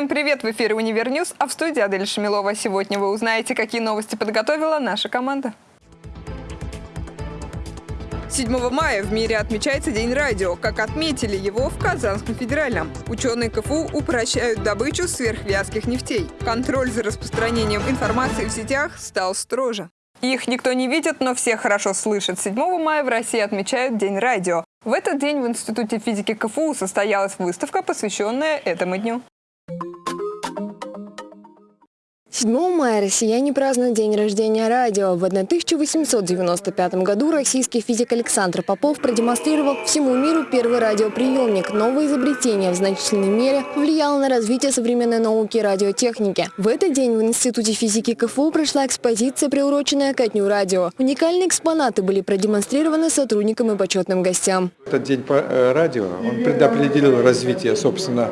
Всем привет! В эфире «Универ News», а в студии Адель Шамилова. Сегодня вы узнаете, какие новости подготовила наша команда. 7 мая в мире отмечается День радио, как отметили его в Казанском федеральном. Ученые КФУ упрощают добычу сверхвязких нефтей. Контроль за распространением информации в сетях стал строже. Их никто не видит, но все хорошо слышат. 7 мая в России отмечают День радио. В этот день в Институте физики КФУ состоялась выставка, посвященная этому дню. 7 мая россияне празднуют день рождения радио. В 1895 году российский физик Александр Попов продемонстрировал всему миру первый радиоприемник. Новое изобретение в значительной мере влияло на развитие современной науки и радиотехники. В этот день в Институте физики КФУ прошла экспозиция, приуроченная ко дню радио. Уникальные экспонаты были продемонстрированы сотрудникам и почетным гостям. Этот день по э, радио, он предопределил развитие, собственно,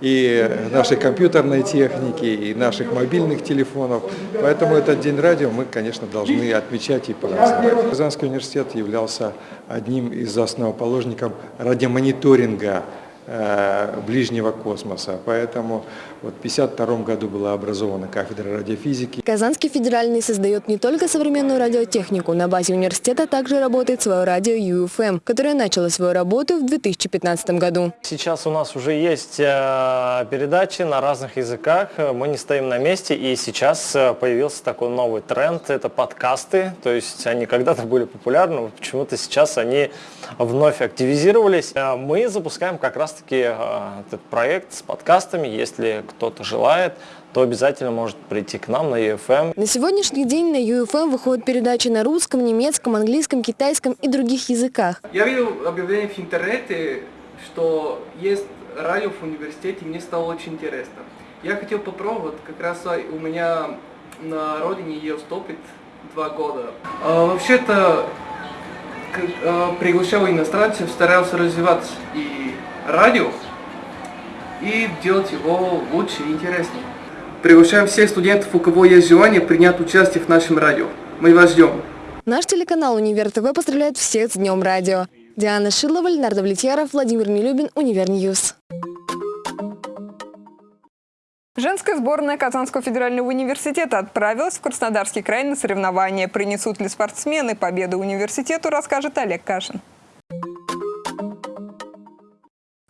и нашей компьютерной техники, и наших мобильных телефонов. Поэтому этот день радио мы, конечно, должны отмечать и праздновать. Казанский университет являлся одним из основоположников радиомониторинга Э, ближнего космоса. Поэтому вот в 1952 году была образована кафедра радиофизики. Казанский федеральный создает не только современную радиотехнику. На базе университета также работает свое радио UFM, которое начало свою работу в 2015 году. Сейчас у нас уже есть э, передачи на разных языках. Мы не стоим на месте. И сейчас э, появился такой новый тренд. Это подкасты. То есть они когда-то были популярны, почему-то сейчас они вновь активизировались. Мы запускаем как раз таки а, этот проект с подкастами. Если кто-то желает, то обязательно может прийти к нам на UFM. На сегодняшний день на UFM выходят передачи на русском, немецком, английском, китайском и других языках. Я видел объявление в интернете, что есть радио в университете, мне стало очень интересно. Я хотел попробовать, как раз у меня на родине ее стопит два года. А, Вообще-то а, приглашал иностранцев, старался развивать и радио и делать его лучше и интереснее. Приглашаем всех студентов, у кого есть желание принять участие в нашем радио. Мы вас ждем. Наш телеканал «Универ ТВ» поздравляет всех с Днем радио. Диана Шилова, Ленар Давлетьяров, Владимир Нелюбин, Универ News. Женская сборная Казанского федерального университета отправилась в Краснодарский край на соревнования. Принесут ли спортсмены победу университету, расскажет Олег Кашин.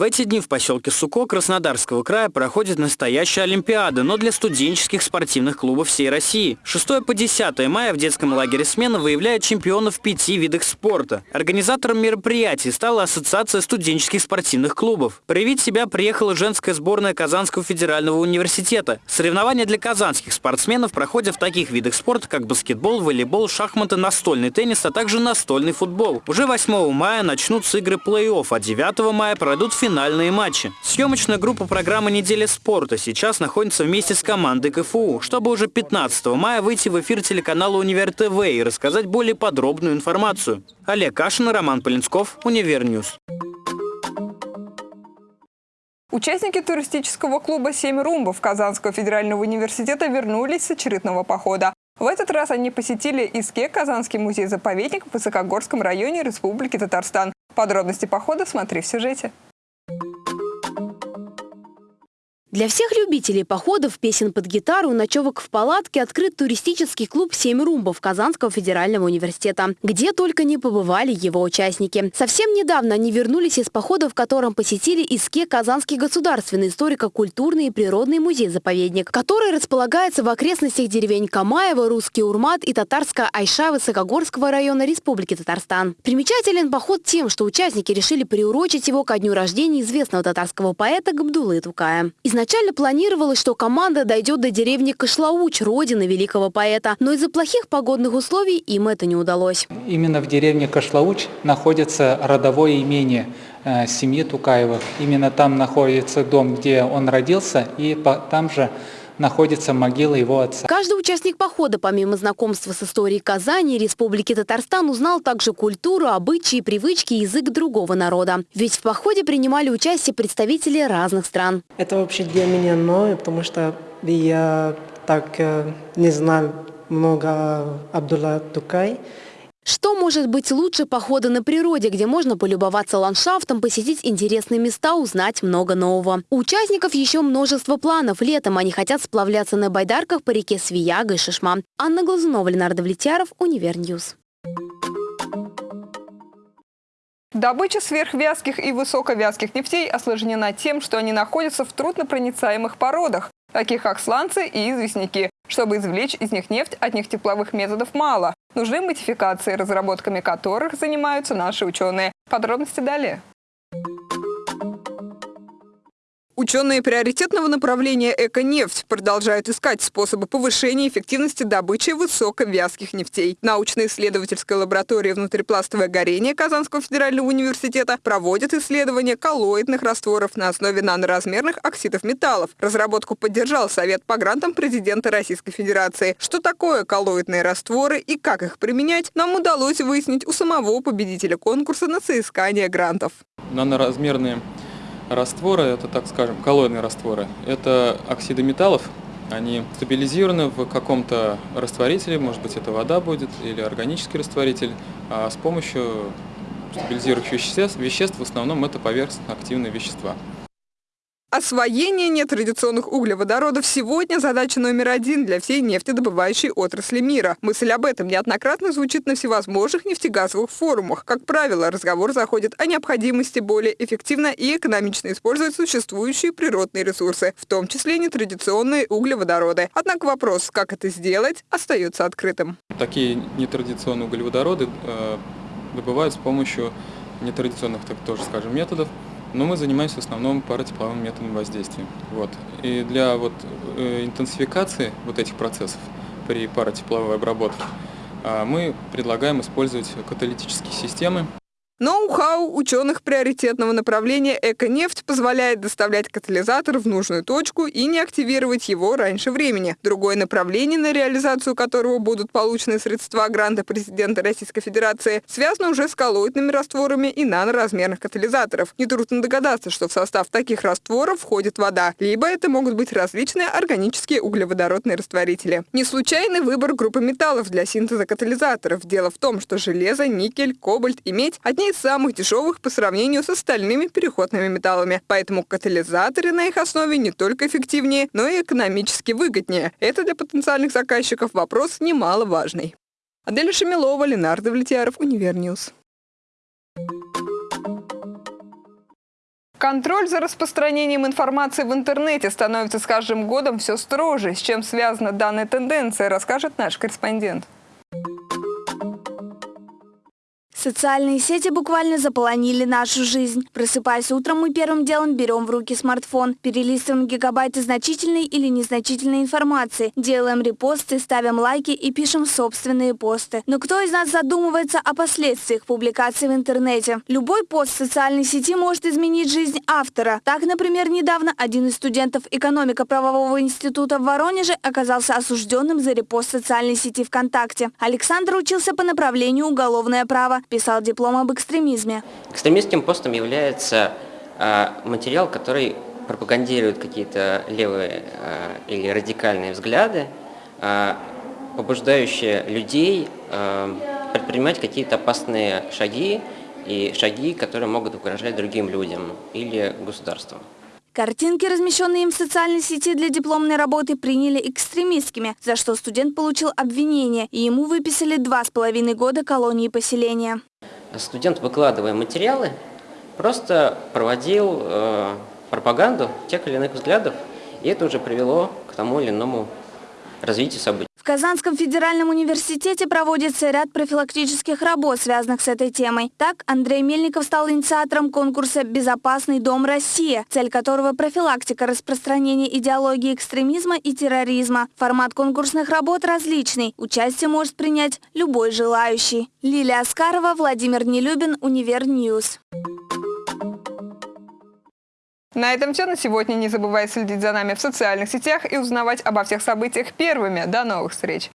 В эти дни в поселке Суко Краснодарского края проходит настоящая Олимпиада, но для студенческих спортивных клубов всей России. 6 по 10 мая в детском лагере «Смена» выявляет чемпионов в пяти видах спорта. Организатором мероприятий стала Ассоциация студенческих спортивных клубов. Проявить себя приехала женская сборная Казанского федерального университета. Соревнования для казанских спортсменов проходят в таких видах спорта, как баскетбол, волейбол, шахматы, настольный теннис, а также настольный футбол. Уже 8 мая начнутся игры плей-офф, а 9 мая пройдут финальные матчи. Съемочная группа программы «Неделя спорта» сейчас находится вместе с командой КФУ, чтобы уже 15 мая выйти в эфир телеканала «Универ ТВ» и рассказать более подробную информацию. Олег Кашин Роман Полинсков, Универ News. Участники туристического клуба «Семь румбов» Казанского федерального университета вернулись с очередного похода. В этот раз они посетили Иске-Казанский музей-заповедник в Высокогорском районе Республики Татарстан. Подробности похода смотри в сюжете. Для всех любителей походов, песен под гитару, ночевок в палатке открыт туристический клуб «Семь румбов» Казанского федерального университета, где только не побывали его участники. Совсем недавно они вернулись из похода, в котором посетили ИСКЕ Казанский государственный историко-культурный и природный музей-заповедник, который располагается в окрестностях деревень Камаева, Русский Урмат и Татарская Айша Высокогорского района Республики Татарстан. Примечателен поход тем, что участники решили приурочить его ко дню рождения известного татарского поэта Габдулы Тукая. Изначально планировалось, что команда дойдет до деревни Кашлауч, родины великого поэта, но из-за плохих погодных условий им это не удалось. Именно в деревне Кашлауч находится родовое имение э, семьи Тукаевых. Именно там находится дом, где он родился, и там же находится могила его отца. Каждый участник похода, помимо знакомства с историей Казани Республики Татарстан, узнал также культуру, обычаи, привычки и язык другого народа. Ведь в походе принимали участие представители разных стран. Это вообще для меня новое, потому что я так э, не знал много Абдулла Тукай. Что может быть лучше похода на природе, где можно полюбоваться ландшафтом, посетить интересные места, узнать много нового? У участников еще множество планов. Летом они хотят сплавляться на байдарках по реке Свияга и Шишма. Анна Глазунова, Ленар Давлетьяров, Универ News. Добыча сверхвязких и высоковязких нефтей осложнена тем, что они находятся в труднопроницаемых породах, таких как сланцы и известняки. Чтобы извлечь из них нефть, одних тепловых методов мало. Нужны модификации, разработками которых занимаются наши ученые. Подробности далее. Ученые приоритетного направления «Эко-нефть» продолжают искать способы повышения эффективности добычи высоковязких нефтей. Научно-исследовательская лаборатория «Внутрипластовое горение» Казанского федерального университета проводит исследования коллоидных растворов на основе наноразмерных оксидов металлов. Разработку поддержал Совет по грантам президента Российской Федерации. Что такое коллоидные растворы и как их применять, нам удалось выяснить у самого победителя конкурса на соискание грантов. Наноразмерные Растворы, это, так скажем, коллоидные растворы, это оксиды металлов, они стабилизированы в каком-то растворителе, может быть это вода будет или органический растворитель, а с помощью стабилизирующих веществ, веществ в основном это поверхностно-активные вещества. Освоение нетрадиционных углеводородов сегодня задача номер один для всей нефтедобывающей отрасли мира. Мысль об этом неоднократно звучит на всевозможных нефтегазовых форумах. Как правило, разговор заходит о необходимости более эффективно и экономично использовать существующие природные ресурсы, в том числе нетрадиционные углеводороды. Однако вопрос, как это сделать, остается открытым. Такие нетрадиционные углеводороды э, добывают с помощью нетрадиционных, так тоже скажем, методов. Но мы занимаемся в основном паротепловым методом воздействия. Вот. И для вот, э, интенсификации вот этих процессов при паротепловой обработке э, мы предлагаем использовать каталитические системы, Ноу-хау ученых приоритетного направления «Эко-нефть» позволяет доставлять катализатор в нужную точку и не активировать его раньше времени. Другое направление, на реализацию которого будут получены средства гранта президента Российской Федерации, связано уже с коллоидными растворами и наноразмерных катализаторов. Нетрудно догадаться, что в состав таких растворов входит вода, либо это могут быть различные органические углеводородные растворители. Не случайный выбор группы металлов для синтеза катализаторов. Дело в том, что железо, никель, кобальт и медь – одни из самых дешевых по сравнению с остальными переходными металлами. Поэтому катализаторы на их основе не только эффективнее, но и экономически выгоднее. Это для потенциальных заказчиков вопрос немаловажный. Аделя Шамилова, Ленар Давлетьяров, Универ News. Контроль за распространением информации в интернете становится с каждым годом все строже. С чем связана данная тенденция, расскажет наш корреспондент. Социальные сети буквально заполонили нашу жизнь. Просыпаясь утром, мы первым делом берем в руки смартфон, перелистываем гигабайты значительной или незначительной информации, делаем репосты, ставим лайки и пишем собственные посты. Но кто из нас задумывается о последствиях публикации в интернете? Любой пост в социальной сети может изменить жизнь автора. Так, например, недавно один из студентов экономико-правового института в Воронеже оказался осужденным за репост социальной сети ВКонтакте. Александр учился по направлению уголовное право писал диплом об экстремизме. Экстремистским постом является э, материал, который пропагандирует какие-то левые э, или радикальные взгляды, э, побуждающие людей предпринимать какие-то опасные шаги и шаги, которые могут угрожать другим людям или государству. Картинки, размещенные им в социальной сети для дипломной работы, приняли экстремистскими, за что студент получил обвинение, и ему выписали два с половиной года колонии поселения. Студент, выкладывая материалы, просто проводил э, пропаганду тех или иных взглядов, и это уже привело к тому или иному развитию событий. В Казанском федеральном университете проводится ряд профилактических работ, связанных с этой темой. Так, Андрей Мельников стал инициатором конкурса «Безопасный дом Россия», цель которого – профилактика распространения идеологии экстремизма и терроризма. Формат конкурсных работ различный. Участие может принять любой желающий. Лилия Аскарова, Владимир Нелюбин, Универ News. На этом все на сегодня. Не забывай следить за нами в социальных сетях и узнавать обо всех событиях первыми. До новых встреч!